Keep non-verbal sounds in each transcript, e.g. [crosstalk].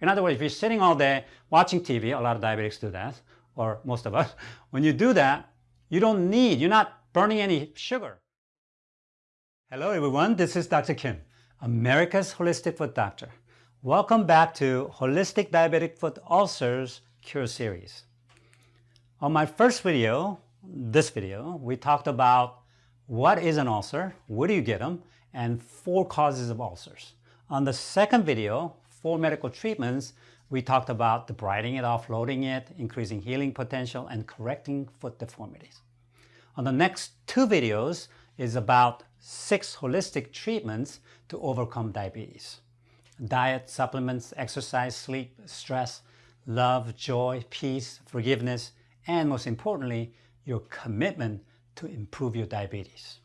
In other words, if you're sitting all day watching TV, a lot of diabetics do that, or most of us, [laughs] when you do that, you don't need, you're not burning any sugar. Hello everyone, this is Dr. Kim, America's Holistic Foot Doctor. Welcome back to Holistic Diabetic Foot Ulcers Cure Series. On my first video, this video, we talked about what is an ulcer, where do you get them, and four causes of ulcers. On the second video, four medical treatments, we talked about debriding it, offloading it, increasing healing potential, and correcting foot deformities. On the next two videos is about six holistic treatments to overcome diabetes. Diet, supplements, exercise, sleep, stress, love, joy, peace, forgiveness, and most importantly, your commitment to improve your diabetes.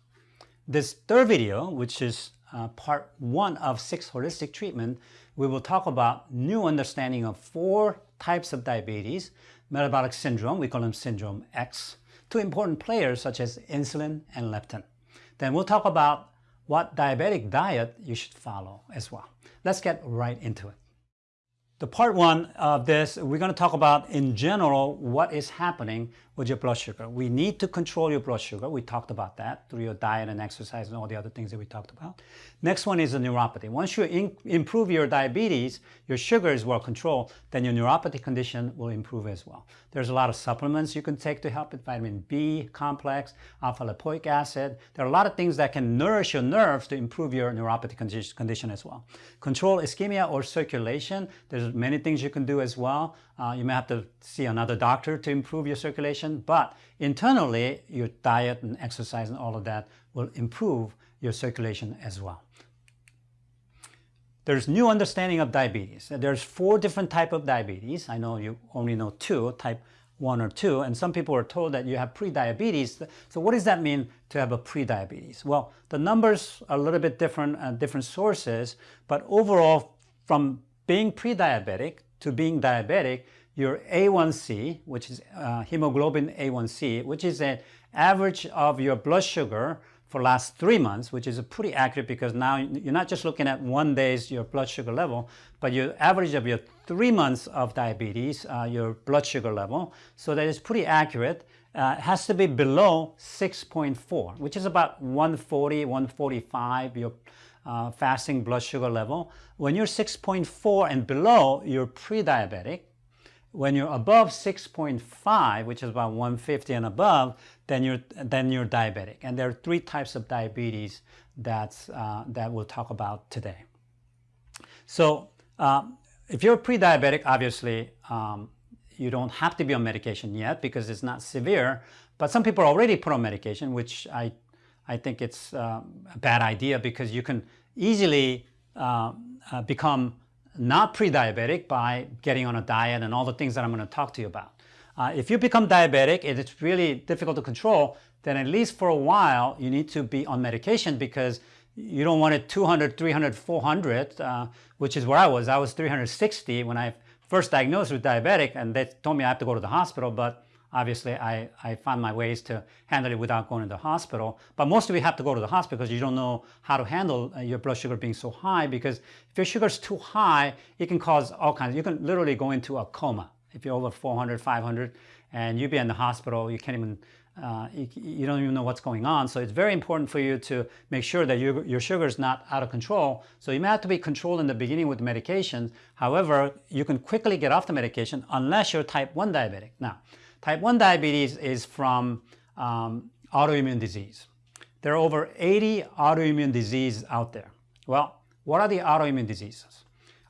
This third video, which is uh, part one of six holistic treatment, we will talk about new understanding of four types of diabetes, metabolic syndrome, we call them syndrome X, two important players such as insulin and leptin. Then we'll talk about what diabetic diet you should follow as well. Let's get right into it. The part one of this, we're going to talk about in general what is happening your blood sugar. We need to control your blood sugar. We talked about that through your diet and exercise and all the other things that we talked about. Next one is the neuropathy. Once you improve your diabetes, your sugar is well controlled, then your neuropathy condition will improve as well. There's a lot of supplements you can take to help it, vitamin B complex, alpha lipoic acid. There are a lot of things that can nourish your nerves to improve your neuropathy condition as well. Control ischemia or circulation. There's many things you can do as well. Uh, you may have to see another doctor to improve your circulation, but internally, your diet and exercise and all of that will improve your circulation as well. There's new understanding of diabetes. There's four different type of diabetes. I know you only know two, type 1 or 2, and some people are told that you have pre-diabetes. So what does that mean to have a pre-diabetes? Well, the numbers are a little bit different at different sources, but overall, from being pre-diabetic to being diabetic, your A1C, which is uh, hemoglobin A1C, which is an average of your blood sugar for last three months, which is pretty accurate because now you're not just looking at one day's your blood sugar level, but your average of your three months of diabetes, uh, your blood sugar level. So that is pretty accurate. Uh, has to be below 6.4, which is about 140, 145, your uh, fasting blood sugar level. When you're 6.4 and below, you're pre-diabetic. When you're above 6.5, which is about 150 and above, then you're, then you're diabetic. And there are three types of diabetes that's, uh, that we'll talk about today. So um, if you're pre-diabetic, obviously, um, you don't have to be on medication yet because it's not severe. But some people are already put on medication, which I I think it's uh, a bad idea because you can easily uh, uh, become not pre-diabetic by getting on a diet and all the things that I'm going to talk to you about. Uh, if you become diabetic and it's really difficult to control, then at least for a while you need to be on medication because you don't want it 200, 300, 400, uh, which is where I was. I was 360 when I first diagnosed with diabetic and they told me I have to go to the hospital, but obviously I, I my ways to handle it without going to the hospital. But most of you have to go to the hospital because you don't know how to handle uh, your blood sugar being so high because if your sugar is too high, it can cause all kinds, you can literally go into a coma if you're over 400, 500 and you be in the hospital, you can't even, uh, you, you, don't even know what's going on. So it's very important for you to make sure that you, your sugar is not out of control. So you may have to be controlled in the beginning with medications. However, you can quickly get off the medication unless you're type 1 diabetic. Now, Type 1 diabetes is from um, autoimmune disease. There are over 80 autoimmune diseases out there. Well, what are the autoimmune diseases?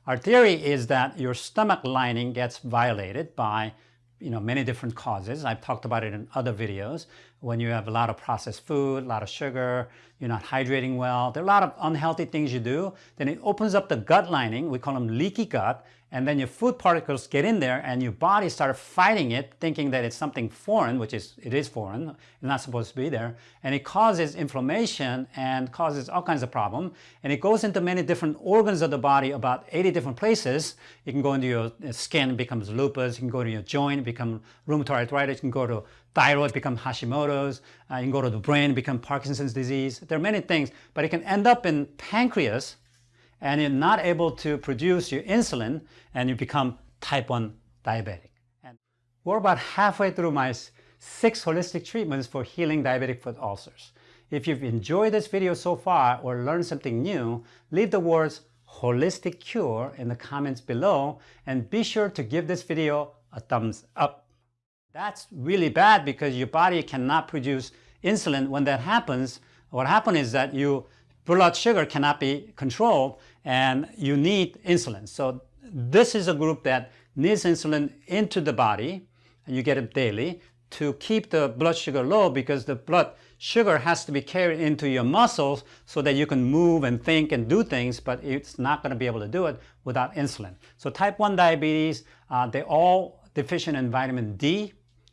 Our theory is that your stomach lining gets violated by you know, many different causes. I've talked about it in other videos. When you have a lot of processed food, a lot of sugar, you're not hydrating well, there are a lot of unhealthy things you do, then it opens up the gut lining, we call them leaky gut, and then your food particles get in there and your body starts fighting it, thinking that it's something foreign, which is, it is foreign, it's not supposed to be there, and it causes inflammation and causes all kinds of problems, and it goes into many different organs of the body, about 80 different places. It can go into your skin, becomes lupus, it can go to your joint, become rheumatoid arthritis, it can go to thyroid, become Hashimoto's, uh, you can go to the brain, become Parkinson's disease. There are many things, but it can end up in pancreas, and you're not able to produce your insulin and you become type 1 diabetic. And we're about halfway through my six holistic treatments for healing diabetic foot ulcers. If you've enjoyed this video so far or learned something new, leave the words holistic cure in the comments below and be sure to give this video a thumbs up. That's really bad because your body cannot produce insulin. When that happens, what happens is that your blood sugar cannot be controlled and you need insulin. So this is a group that needs insulin into the body and you get it daily to keep the blood sugar low because the blood sugar has to be carried into your muscles so that you can move and think and do things, but it's not going to be able to do it without insulin. So type 1 diabetes, uh, they're all deficient in vitamin D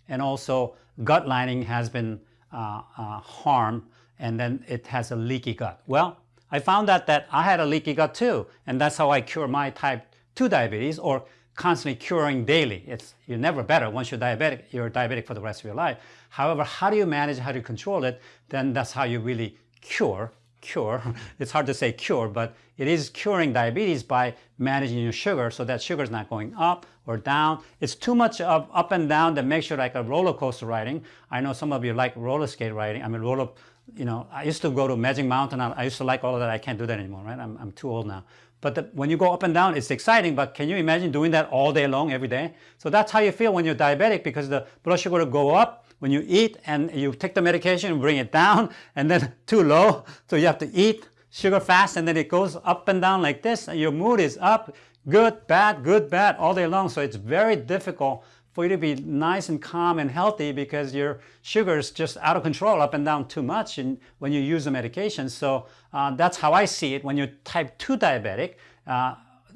and also gut lining has been uh, uh, harmed and then it has a leaky gut. Well, I found out that I had a leaky gut too and that's how I cure my type 2 diabetes or constantly curing daily. It's, you're never better. Once you're diabetic, you're diabetic for the rest of your life. However, how do you manage, how do you control it? Then that's how you really cure, cure. [laughs] it's hard to say cure, but it is curing diabetes by managing your sugar so that sugar is not going up or down. It's too much of up and down that makes you like a roller coaster riding. I know some of you like roller skate riding. I mean, roller, you know, I used to go to Magic Mountain. I used to like all of that. I can't do that anymore, right? I'm, I'm too old now. But the, when you go up and down, it's exciting, but can you imagine doing that all day long, every day? So that's how you feel when you're diabetic because the blood sugar will go up when you eat and you take the medication and bring it down [laughs] and then [laughs] too low. So you have to eat sugar fast and then it goes up and down like this and your mood is up, good, bad, good, bad all day long. So it's very difficult for you to be nice and calm and healthy because your sugar is just out of control, up and down too much and when you use the medication. So uh, that's how I see it. When you're type 2 diabetic, uh,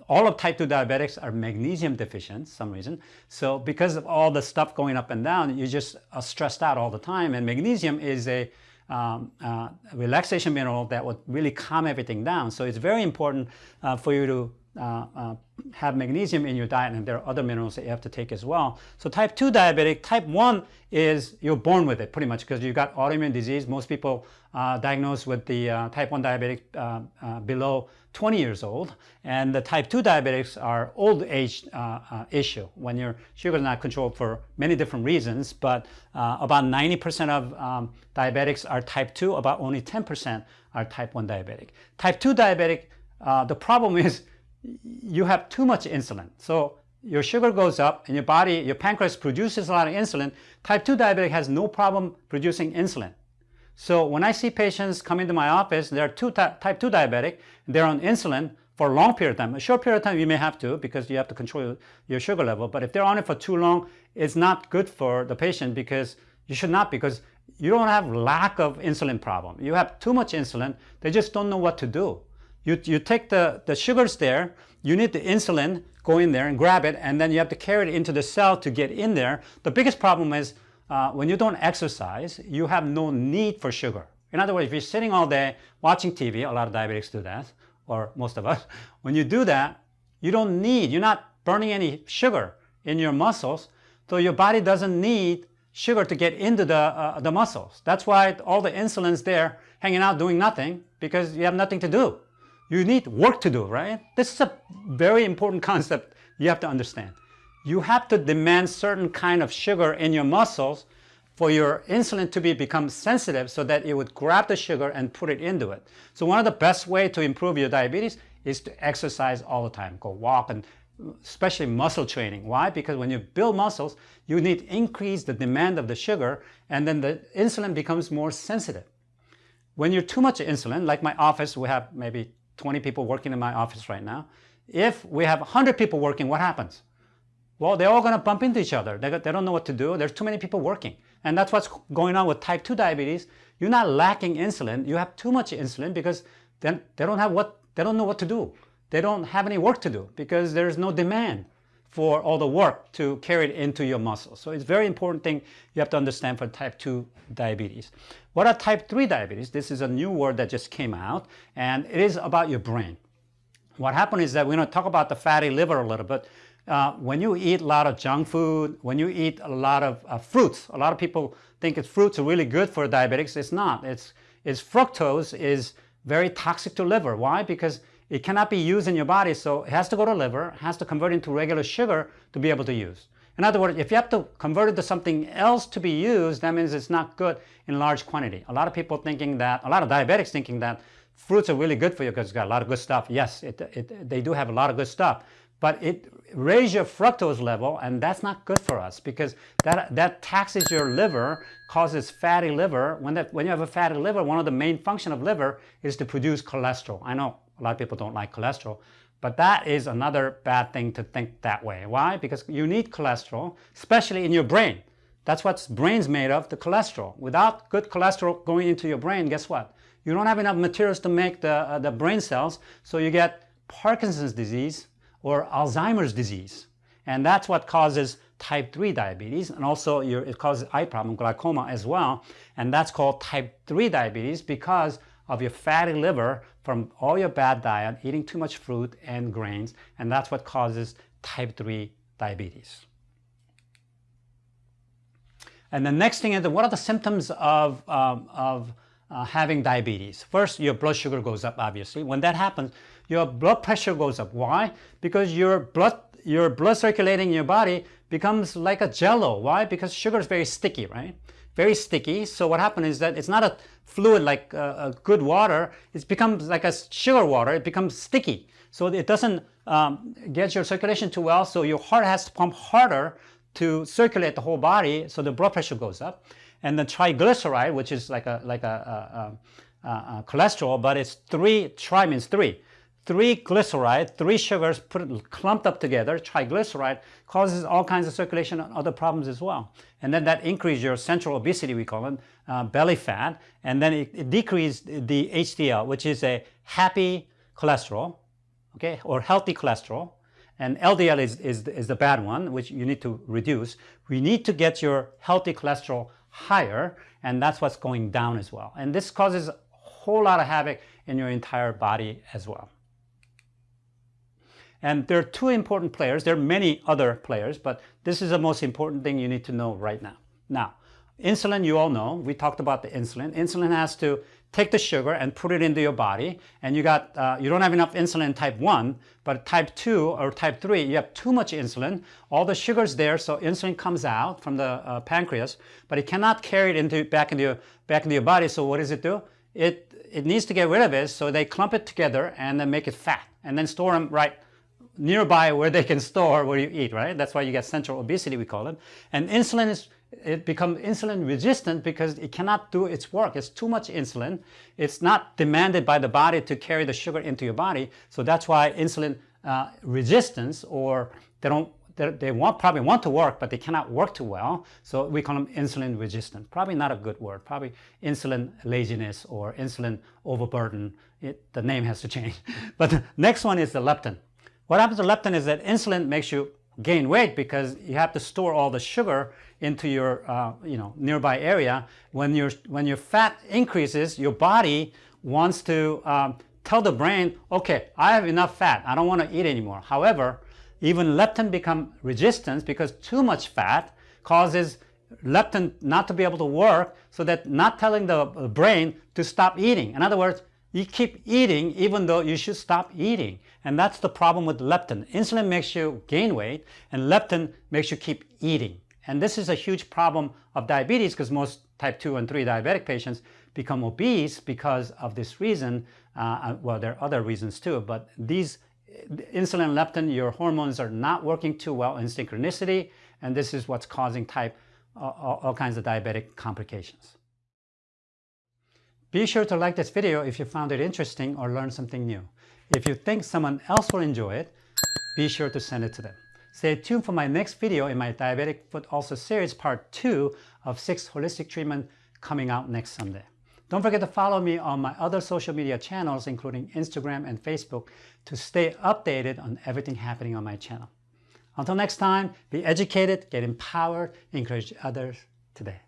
all of type 2 diabetics are magnesium deficient some reason. So because of all the stuff going up and down, you just are stressed out all the time. And magnesium is a um, uh, relaxation mineral that would really calm everything down. So it's very important uh, for you to uh, uh, have magnesium in your diet and there are other minerals that you have to take as well. So type 2 diabetic, type 1 is you're born with it pretty much because you got autoimmune disease. Most people uh, diagnosed with the uh, type 1 diabetic uh, uh, below 20 years old and the type 2 diabetics are old age issue when your sugar is not controlled for many different reasons but about 90% of um, diabetics are type 2, about only 10% are type 1 diabetic. Type 2 diabetic, the problem [laughs] is you have too much insulin. So your sugar goes up and your body, your pancreas produces a lot of insulin. Type 2 diabetic has no problem producing insulin. So when I see patients come into my office, they're two type 2 diabetic, they're on insulin for a long period of time. A short period of time you may have to because you have to control your sugar level. But if they're on it for too long, it's not good for the patient because you should not because you don't have lack of insulin problem. You have too much insulin. They just don't know what to do. You, you take the, the sugars there, you need the insulin, go in there and grab it, and then you have to carry it into the cell to get in there. The biggest problem is uh, when you don't exercise, you have no need for sugar. In other words, if you're sitting all day watching TV, a lot of diabetics do that, or most of us, [laughs] when you do that, you don't need, you're not burning any sugar in your muscles, so your body doesn't need sugar to get into the, uh, the muscles. That's why all the insulin's there hanging out doing nothing because you have nothing to do. You need work to do, right? This is a very important concept you have to understand. You have to demand certain kind of sugar in your muscles for your insulin to be become sensitive so that it would grab the sugar and put it into it. So one of the best way to improve your diabetes is to exercise all the time. Go walk and especially muscle training. Why? Because when you build muscles, you need to increase the demand of the sugar and then the insulin becomes more sensitive. When you're too much insulin, like my office, we have maybe 20 people working in my office right now. If we have 100 people working, what happens? Well, they're all going to bump into each other. They, they don't know what to do. There's too many people working. And that's what's going on with type 2 diabetes. You're not lacking insulin. You have too much insulin because then they don't have what, they don't know what to do. They don't have any work to do because there's no demand for all the work to carry it into your muscles. So it's very important thing you have to understand for type 2 diabetes. What are type 3 diabetes? This is a new word that just came out and it is about your brain. What happened is that we're going to talk about the fatty liver a little bit. Uh, when you eat a lot of junk food, when you eat a lot of uh, fruits, a lot of people think it's fruits are really good for diabetics. It's not. It's, it's fructose is very toxic to liver. Why? Because it cannot be used in your body, so it has to go to liver, has to convert into regular sugar to be able to use. In other words, if you have to convert it to something else to be used, that means it's not good in large quantity. A lot of people thinking that, a lot of diabetics thinking that fruits are really good for you because it's got a lot of good stuff. Yes, it, it, they do have a lot of good stuff, but it raises your fructose level and that's not good for us because that, that taxes your liver, causes fatty liver. When, that, when you have a fatty liver, one of the main function of liver is to produce cholesterol. I know a lot of people don't like cholesterol, but that is another bad thing to think that way. Why? Because you need cholesterol, especially in your brain. That's what brain's made of, the cholesterol. Without good cholesterol going into your brain, guess what? You don't have enough materials to make the, uh, the brain cells, so you get Parkinson's disease or Alzheimer's disease. And that's what causes type 3 diabetes, and also your, it causes eye problem, glaucoma as well. And that's called type 3 diabetes because of your fatty liver from all your bad diet, eating too much fruit and grains, and that's what causes type 3 diabetes. And the next thing is, what are the symptoms of, um, of uh, having diabetes? First, your blood sugar goes up, obviously. When that happens, your blood pressure goes up. Why? Because your blood, your blood circulating in your body becomes like a jello. Why? Because sugar is very sticky, right? Very sticky. So what happens is that it's not a fluid like uh, a good water. It becomes like a sugar water. It becomes sticky. So it doesn't um, get your circulation too well. So your heart has to pump harder to circulate the whole body. So the blood pressure goes up. And the triglyceride, which is like a like a, a, a, a cholesterol, but it's three. Tri means three three glyceride, three sugars put clumped up together, triglyceride, causes all kinds of circulation and other problems as well. And then that increases your central obesity, we call it, uh, belly fat, and then it, it decreases the HDL, which is a happy cholesterol, okay, or healthy cholesterol. And LDL is, is, is the bad one, which you need to reduce. We need to get your healthy cholesterol higher, and that's what's going down as well. And this causes a whole lot of havoc in your entire body as well. And there are two important players. There are many other players, but this is the most important thing you need to know right now. Now, insulin, you all know, we talked about the insulin. Insulin has to take the sugar and put it into your body, and you got uh, you don't have enough insulin type 1, but type 2 or type 3, you have too much insulin. All the sugar's there, so insulin comes out from the uh, pancreas, but it cannot carry it into back into your back into your body. So what does it do? It it needs to get rid of it, so they clump it together and then make it fat, and then store them right nearby where they can store where you eat, right? That's why you get central obesity, we call it. And insulin is, it becomes insulin resistant because it cannot do its work. It's too much insulin. It's not demanded by the body to carry the sugar into your body. So that's why insulin uh, resistance or they don't they want, probably want to work, but they cannot work too well. So we call them insulin resistant. Probably not a good word. Probably insulin laziness or insulin overburden. It, the name has to change. [laughs] but the next one is the leptin. What happens to leptin is that insulin makes you gain weight because you have to store all the sugar into your uh, you know nearby area. When your when your fat increases, your body wants to um, tell the brain, okay, I have enough fat. I don't want to eat anymore. However, even leptin become resistant because too much fat causes leptin not to be able to work so that not telling the brain to stop eating. In other words, you keep eating even though you should stop eating. And that's the problem with leptin. Insulin makes you gain weight and leptin makes you keep eating. And this is a huge problem of diabetes because most type 2 and 3 diabetic patients become obese because of this reason. Uh, uh well, there are other reasons too, but these insulin leptin, your hormones are not working too well in synchronicity, and this is what's causing type all kinds of diabetic complications. Be sure to like this video if you found it interesting or learned something new. If you think someone else will enjoy it, be sure to send it to them. Stay tuned for my next video in my Diabetic Foot Ulcer series part 2 of 6 holistic treatment coming out next Sunday. Don't forget to follow me on my other social media channels including Instagram and Facebook to stay updated on everything happening on my channel. Until next time, be educated, get empowered, encourage others today.